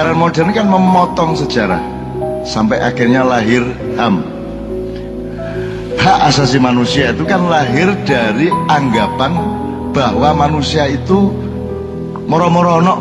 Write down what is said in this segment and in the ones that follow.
Sejarah modern kan memotong sejarah sampai akhirnya lahir HAM. Hak asasi manusia itu kan lahir dari anggapan bahwa manusia itu moro-moro ono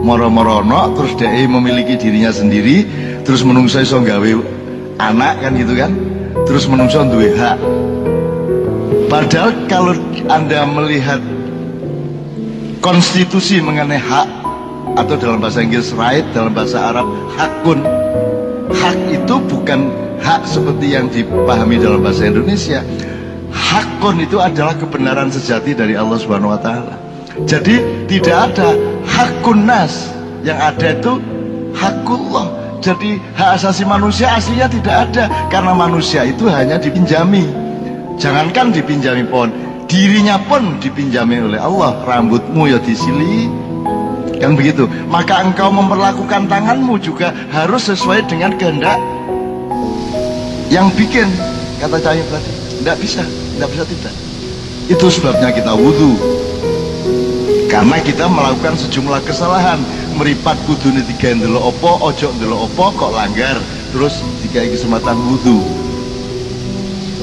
moro-moro terus dia memiliki dirinya sendiri terus menungso iso gawe anak kan gitu kan terus menungso duwe hak padahal kalau anda melihat konstitusi mengenai hak atau dalam bahasa Inggris right, dalam bahasa Arab hakun. Hak itu bukan hak seperti yang dipahami dalam bahasa Indonesia. Hakun itu adalah kebenaran sejati dari Allah Subhanahu wa taala. Jadi tidak ada hakun nas, yang ada itu hakullah. Jadi hak asasi manusia aslinya tidak ada karena manusia itu hanya dipinjami. Jangankan dipinjami pohon, dirinya pun dipinjami oleh Allah. Rambutmu ya disili, kan begitu. Maka engkau memperlakukan tanganmu juga harus sesuai dengan kehendak yang bikin kata Cahaya tadi tidak bisa tidak bisa tidak. Itu sebabnya kita wudhu karena kita melakukan sejumlah kesalahan. Meripat kudu tiga dulu opo ojo dulu opo kok langgar. Terus tiga kesempatan wudhu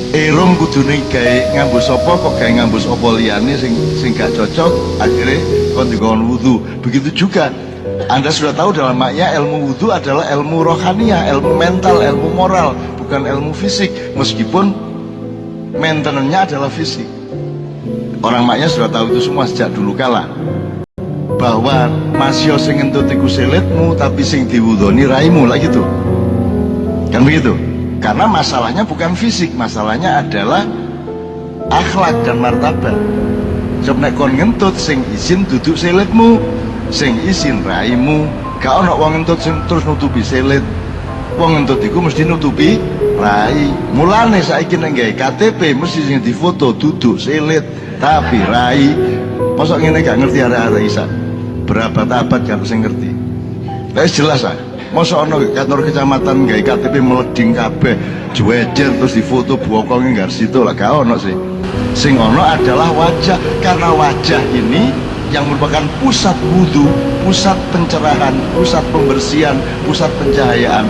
Erong kudune gawe ngambus apa kok gawe ngambus apa liyane sing sing gak cocok. Akhirnya kon dikon wudu begitu juga anda sudah tahu dalam maknya ilmu wudhu adalah ilmu rohania, ilmu mental, ilmu moral, bukan ilmu fisik. Meskipun maintenance-nya adalah fisik. Orang maknya sudah tahu itu semua sejak dulu kala. Bahwa masih sing entut iku selitmu tapi sing diwudoni raimu lah gitu. Kan begitu? Karena masalahnya bukan fisik, masalahnya adalah akhlak dan martabat. Coba nek kon ngentut sing izin duduk selitmu, sing izin raimu, gak ono wong ngentut sing terus nutupi selit. Wong ngentut iku mesti nutupi rai. Mulane saiki nek gawe KTP mesti sing difoto duduk selit, tapi rai. Mosok ngene gak ngerti arek-arek isa. Berapa abad gak sing ngerti. Wis jelas ah. Masa ono kantor kecamatan gawe KTP meleding kabeh, juwejer terus difoto bokong enggak situ lah gak ono sih. Sing ono adalah wajah. Karena wajah ini yang merupakan pusat wudhu, pusat pencerahan, pusat pembersihan, pusat pencahayaan.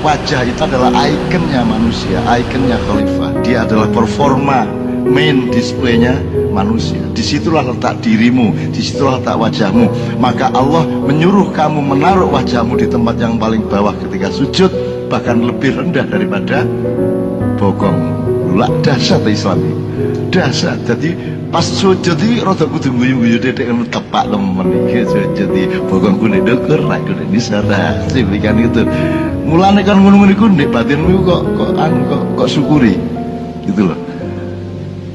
Wajah itu adalah ikonnya manusia, ikonnya khalifah. Dia adalah performa main displaynya manusia. Di situlah letak dirimu di situlah letak wajahmu. Maka Allah menyuruh kamu menaruh wajahmu di tempat yang paling bawah ketika sujud bahkan lebih rendah daripada bokong. Lah dasar Islam dasar jadi pas sujud itu rada kudu guyu-guyu dedek kan tepak temen iki sujud iki bokong kuning deker nek kudu disarah sipikan itu. Mulane kan ngono-ngono iku ndek batinmu kok kok anu kok kok syukuri. Gitu loh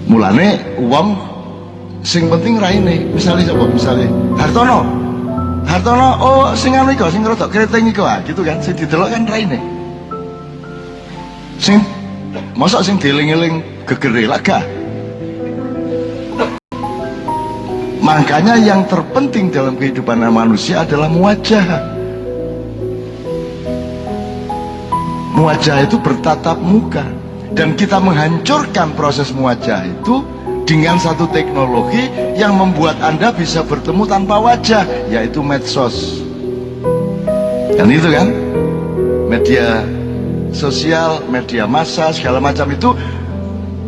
mulane uang sing penting raine. Misalnya coba misalnya Hartono. Hartono oh sing anu iku sing rodok kreteng iku ah gitu kan? Sing didelok kan raine. Sing mosok sing dieling-eling gegere makanya yang terpenting dalam kehidupan manusia adalah muajah muajah itu bertatap muka. Dan kita menghancurkan proses muajah itu dengan satu teknologi yang membuat anda bisa bertemu tanpa wajah yaitu medsos. Dan itu kan? Media sosial, media massa segala macam itu.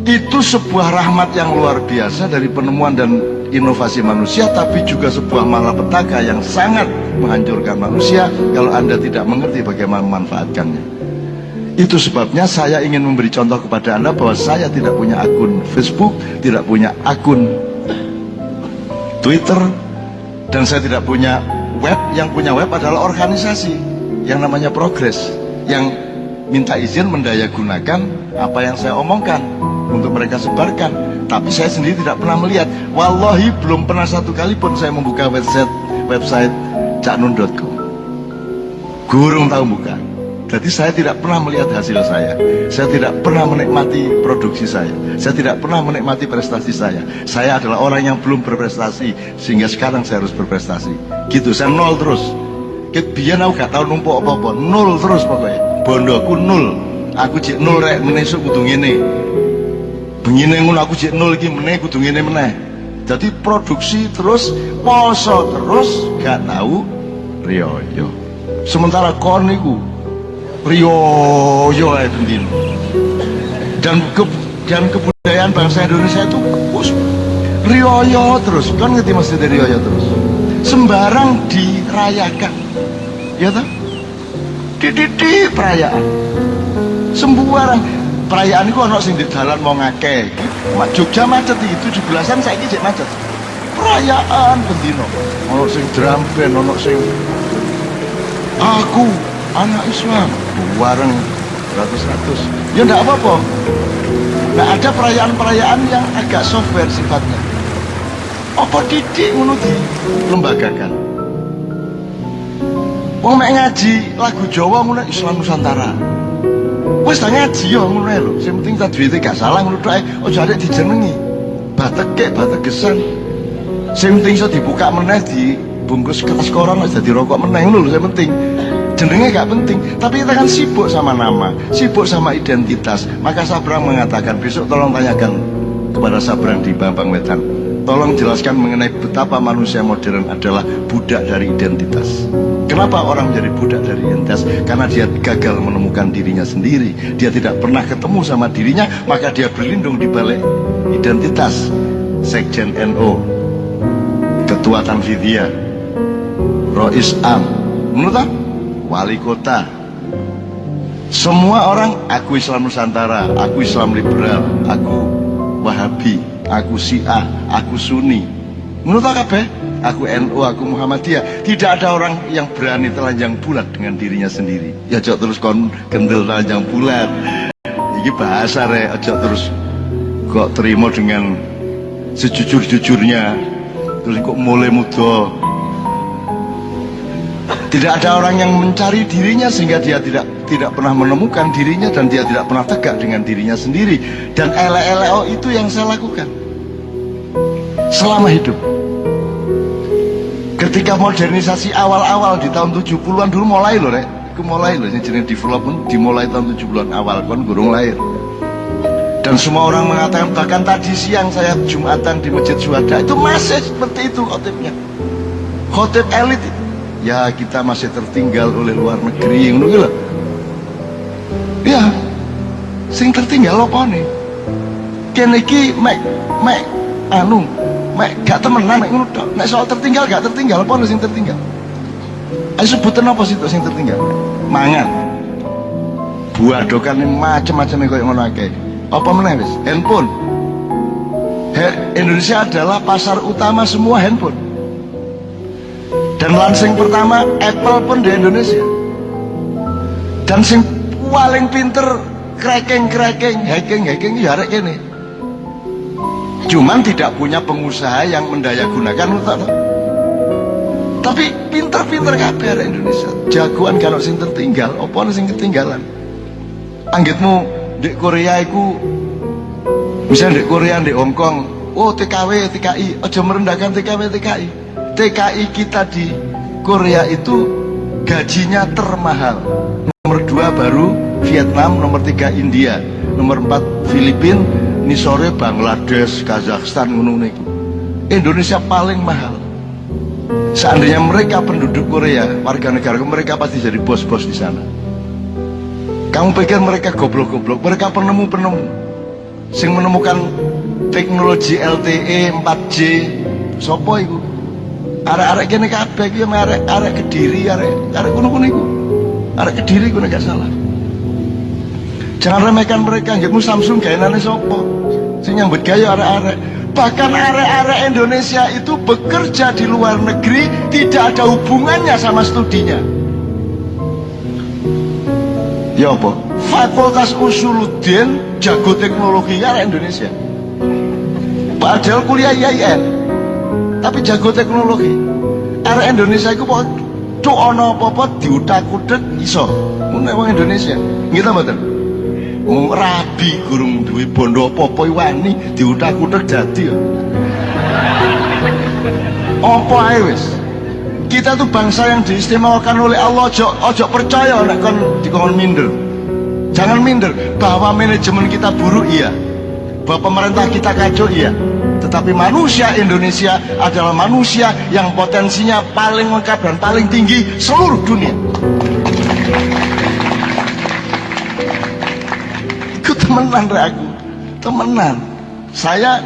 Itu sebuah rahmat yang luar biasa dari penemuan dan inovasi manusia tapi juga sebuah malapetaka yang sangat menghancurkan manusia kalau anda tidak mengerti bagaimana memanfaatkannya itu sebabnya saya ingin memberi contoh kepada Anda bahwa saya tidak punya akun Facebook, tidak punya akun Twitter, dan saya tidak punya web. Yang punya web adalah organisasi yang namanya Progress, yang minta izin mendayagunakan apa yang saya omongkan untuk mereka sebarkan. Tapi saya sendiri tidak pernah melihat. Wallahi belum pernah satu kali pun saya membuka website website caknun.com. Gurung tahu buka. Jadi saya tidak pernah melihat hasil saya. Saya tidak pernah menikmati produksi saya. Saya tidak pernah menikmati prestasi saya. Saya adalah orang yang belum berprestasi sehingga sekarang saya harus berprestasi. Gitu, saya nol terus. Biar aku gak tahu numpuk apa-apa, nol terus pokoknya. Bondoku nol. Aku cek nol rek menesuk kudu ngene. Begini ngono aku cek nol iki meneh kudu ngene meneh. Jadi produksi terus, poso terus, gak tahu riyo sementara kon niku riyo ae dan ke, dan kebudayaan bangsa Indonesia itu us, riyo terus. Kan ngerti maksudnya riyo terus? Sembarang dirayakan. Ya toh? Di perayaan. Sembarang perayaan itu anak sing di jalan mau ngake Jogja macet itu 17-an saya ini macet. Perayaan bendino ono sing drum band sing aku anak Islam. Bareng ratus-ratus. Ya enggak apa-apa. Nah ada perayaan-perayaan yang agak software sifatnya. Apa didik ngono lembagakan? Wong mek ngaji lagu Jawa ngono Islam Nusantara wis tak ngaji yo ngono lho. Sing penting tak duwite gak salah ngono tok aja arek dijenengi. Batek bategesan sing penting iso dibuka meneh di bungkus kertas koran aja dadi rokok meneh ngono lho sing penting. Jenenge gak penting. Tapi kita kan sibuk sama nama sibuk sama identitas. Maka Sabrang mengatakan besok tolong tanyakan kepada Sabrang di Bambang Wetan tolong jelaskan mengenai betapa manusia modern adalah budak dari identitas. Kenapa orang menjadi budak dari identitas? Karena dia gagal menemukan dirinya sendiri. Dia tidak pernah ketemu sama dirinya maka dia berlindung di balik identitas. Sekjen NO Ketua Tanfidia Rois Am menurut wali kota. Semua orang aku Islam Nusantara aku Islam liberal aku Wahabi aku Syiah aku Sunni. Menurut apa aku NU aku Muhammadiyah. Tidak ada orang yang berani telanjang bulat dengan dirinya sendiri. Ya cok terus kon kendel telanjang bulat. Ini bahasa re cok terus kok terima dengan sejujur-jujurnya. Terus kok mulai muda tidak ada orang yang mencari dirinya sehingga dia tidak tidak pernah menemukan dirinya dan dia tidak pernah tegak dengan dirinya sendiri. Dan LLO itu yang saya lakukan selama hidup. Ketika modernisasi awal-awal di tahun 70-an dulu mulai loh, Rek. Itu mulai loh, jenis development dimulai tahun 70-an awal, kan gurung lahir. Dan semua orang mengatakan, bahkan tadi siang saya Jumatan di Masjid Suhada, itu masih seperti itu khotibnya. Khotib elit ya kita masih tertinggal oleh luar negeri ngono lho ya sing tertinggal apa nih? Kene iki mek mek anu mek gak temenan mek ngono tok. Nek soal tertinggal gak tertinggal apa sing tertinggal? Ayo sebutan apa sih sing tertinggal? Mangan. Buah dokan macam-macam yang ngono akeh apa meneh wis? Handphone. Indonesia adalah pasar utama semua handphone dan lansing pertama Apple pun di Indonesia. Dan sing paling pinter cracking cracking hacking hacking ya arek ini cuman tidak punya pengusaha yang mendaya gunakan untuk tapi pinter-pinter kabeh Indonesia. Jagoan kalau sing tertinggal apa sing ketinggalan? Anggitmu di Korea itu misalnya di Korea di Hongkong oh TKW TKI aja merendahkan TKW TKI TKI kita di Korea itu gajinya termahal. Nomor dua baru Vietnam nomor tiga India nomor empat Filipina ini sore Bangladesh Kazakhstan gunung Indonesia paling mahal. Seandainya mereka penduduk Korea warga negara mereka pasti jadi bos-bos di sana. Kamu pikir mereka goblok-goblok? Mereka penemu-penemu. Sing menemukan teknologi LTE 4G sopo itu arek-arek kene kabeh iki arek-arek Kediri, arek arek kuno-kuno iku. Arek Kediri kuwi gak salah. Jangan remehkan mereka, nggakmu Samsung gaenane sapa? Sing nyambut gaya arek-arek. Bahkan arek-arek Indonesia itu bekerja di luar negeri tidak ada hubungannya sama studinya. Ya apa? Fakultas Usuluddin jago teknologi arek Indonesia. Padahal kuliah IAIN tapi jago teknologi. Arah Indonesia itu kok cuk ana apa-apa diutak-utek iso. Ngono wong Indonesia. Nggih mboten? Wong rabi gurung duwe bondo apa-apa wani diutak-utek dadi apa ae wis? Kita tuh bangsa yang diistimewakan oleh Allah ojo, ojo percaya nek kon dikon minder. Jangan minder bahwa manajemen kita buruk iya. Bahwa pemerintah kita kacau iya tapi manusia Indonesia adalah manusia yang potensinya paling lengkap dan paling tinggi seluruh dunia. Itu temenan aku. Temenan. Saya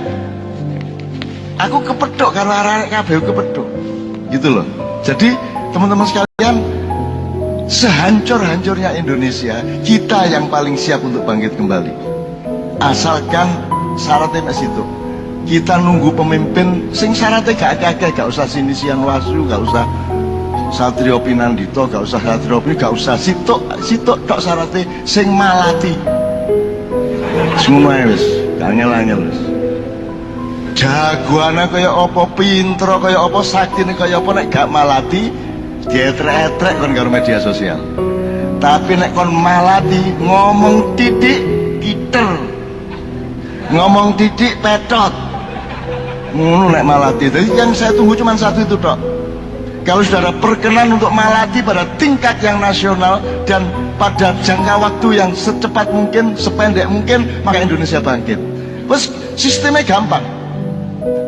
aku kepedok karena arek kabeh kepedok gitu loh. Jadi teman-teman sekalian sehancur-hancurnya Indonesia kita yang paling siap untuk bangkit kembali. Asalkan syaratnya masih itu kita nunggu pemimpin sing syaratnya gak kakek gak usah sinisian wasu gak usah Satrio Pinandito gak usah Satrio Pinandito gak usah sitok sitok tok syaratnya sing malati. Semua wis. Angel-angel wis. Jagoannya kaya apa pinter kaya apa sakti kaya apa nek gak malati dietrek-etrek kon karo media sosial. Tapi nek kon malati ngomong titik kiter. Ngomong titik petot ngono nek malati. Jadi yang saya tunggu cuma satu itu dok. Kalau saudara berkenan untuk malati pada tingkat yang nasional dan pada jangka waktu yang secepat mungkin sependek mungkin maka Indonesia bangkit. Terus sistemnya gampang.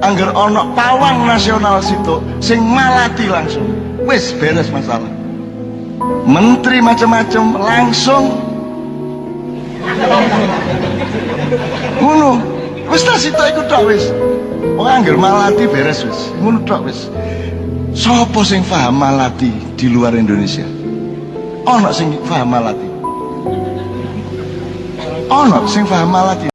Anggar ono pawang nasional situ sing malati langsung. Wis beres masalah. Menteri macam-macam langsung. Ngono wis ta situ iku tok wis. Anggar malati beres wis. Ngono tok wis. Sapa sing paham malati di luar Indonesia? Ono sing paham malati? Ono sing paham malati